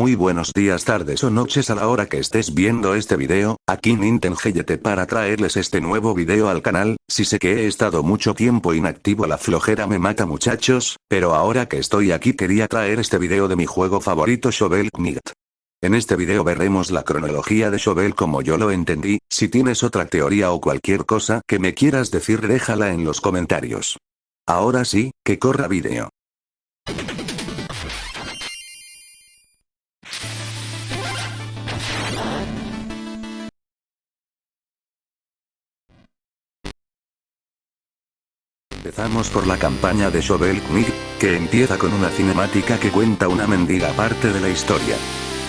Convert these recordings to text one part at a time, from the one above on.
Muy buenos días tardes o noches a la hora que estés viendo este video, aquí Nintengeyete para traerles este nuevo video al canal, si sé que he estado mucho tiempo inactivo la flojera me mata muchachos, pero ahora que estoy aquí quería traer este video de mi juego favorito Shovel Knight. En este video veremos la cronología de Shovel como yo lo entendí, si tienes otra teoría o cualquier cosa que me quieras decir déjala en los comentarios. Ahora sí, que corra video. Empezamos por la campaña de Shovel Knight, que empieza con una cinemática que cuenta una mendiga parte de la historia.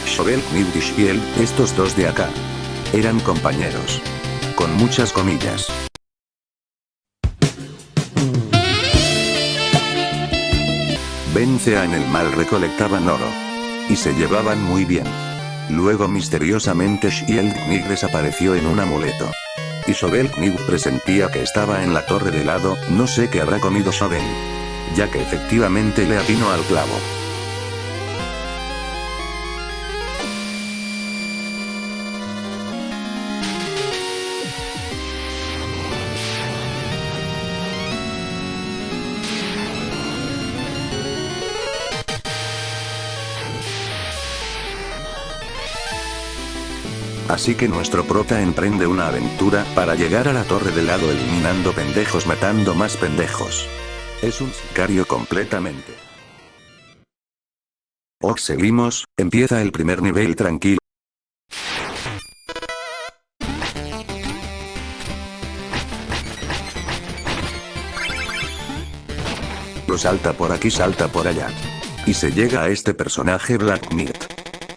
Shovel Knight y Shield, estos dos de acá, eran compañeros. Con muchas comillas. Vencea en el mal recolectaban oro. Y se llevaban muy bien. Luego misteriosamente Shield Knight desapareció en un amuleto. Y Knight presentía que estaba en la torre de lado, no sé qué habrá comido Shovel. Ya que efectivamente le atinó al clavo. Así que nuestro prota emprende una aventura para llegar a la torre del lado eliminando pendejos matando más pendejos. Es un sicario completamente. Ok seguimos, empieza el primer nivel tranquilo. Lo salta por aquí salta por allá. Y se llega a este personaje Black Knight.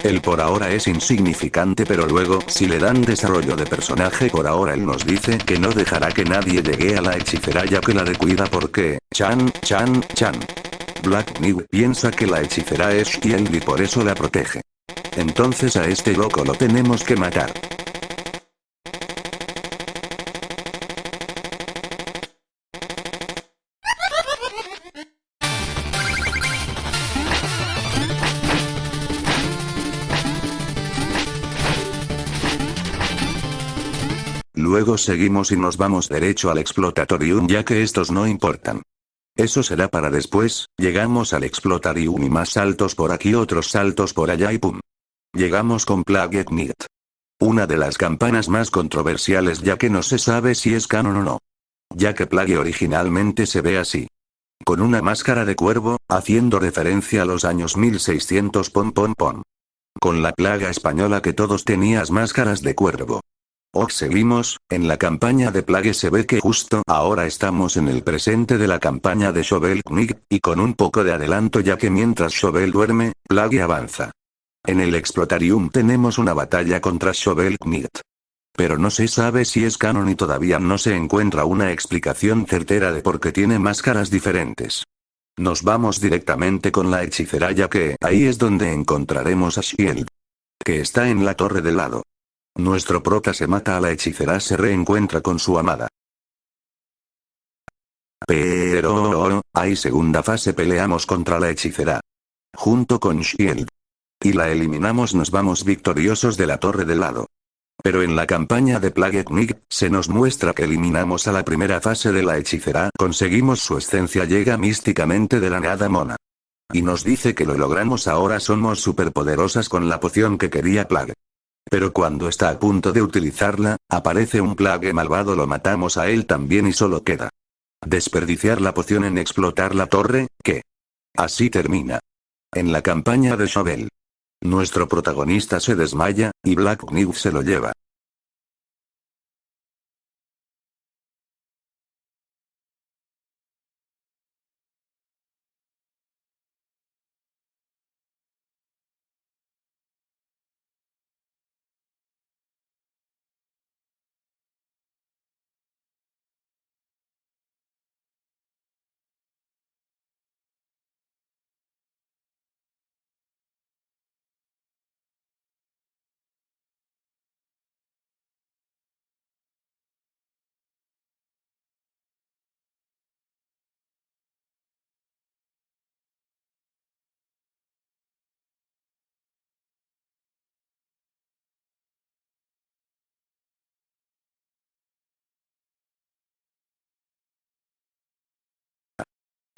El por ahora es insignificante pero luego, si le dan desarrollo de personaje por ahora él nos dice que no dejará que nadie llegue a la hechicera ya que la de cuida porque, chan, chan, chan. Black Knight piensa que la hechicera es Shield y por eso la protege. Entonces a este loco lo tenemos que matar. Luego seguimos y nos vamos derecho al explotatorium ya que estos no importan. Eso será para después, llegamos al explotatorium y más saltos por aquí otros saltos por allá y pum. Llegamos con Plague Knight. Una de las campanas más controversiales ya que no se sabe si es canon o no. Ya que Plague originalmente se ve así. Con una máscara de cuervo, haciendo referencia a los años 1600 pom pom pom. Con la plaga española que todos tenías máscaras de cuervo. Ok seguimos, en la campaña de Plague se ve que justo ahora estamos en el presente de la campaña de Shovel Knight, y con un poco de adelanto ya que mientras Shovel duerme, Plague avanza. En el Explotarium tenemos una batalla contra Shovel Knight. Pero no se sabe si es canon y todavía no se encuentra una explicación certera de por qué tiene máscaras diferentes. Nos vamos directamente con la hechicera ya que ahí es donde encontraremos a Shield. Que está en la torre de lado. Nuestro prota se mata a la hechicera se reencuentra con su amada. Pero, hay segunda fase peleamos contra la hechicera. Junto con Shield. Y la eliminamos nos vamos victoriosos de la torre de lado. Pero en la campaña de Plague Knight, se nos muestra que eliminamos a la primera fase de la hechicera, conseguimos su esencia llega místicamente de la nada mona. Y nos dice que lo logramos ahora somos superpoderosas con la poción que quería Plague. Pero cuando está a punto de utilizarla, aparece un plague malvado lo matamos a él también y solo queda. Desperdiciar la poción en explotar la torre, ¿qué? Así termina. En la campaña de Shovel. Nuestro protagonista se desmaya, y Black Knight se lo lleva.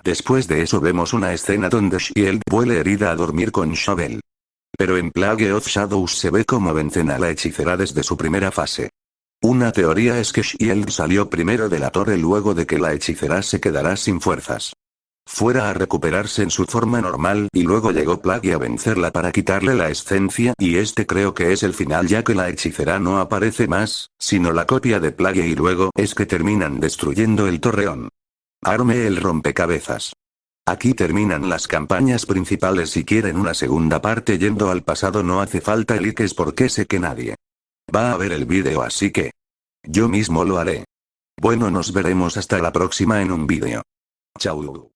Después de eso vemos una escena donde Shield vuelve herida a dormir con Shovel. Pero en Plague of Shadows se ve cómo vencen a la hechicera desde su primera fase. Una teoría es que Shield salió primero de la torre luego de que la hechicera se quedará sin fuerzas. Fuera a recuperarse en su forma normal y luego llegó Plague a vencerla para quitarle la esencia y este creo que es el final ya que la hechicera no aparece más, sino la copia de Plague y luego es que terminan destruyendo el torreón. Arme el rompecabezas. Aquí terminan las campañas principales si quieren una segunda parte yendo al pasado no hace falta likes porque sé que nadie va a ver el vídeo así que yo mismo lo haré. Bueno nos veremos hasta la próxima en un vídeo. Chau.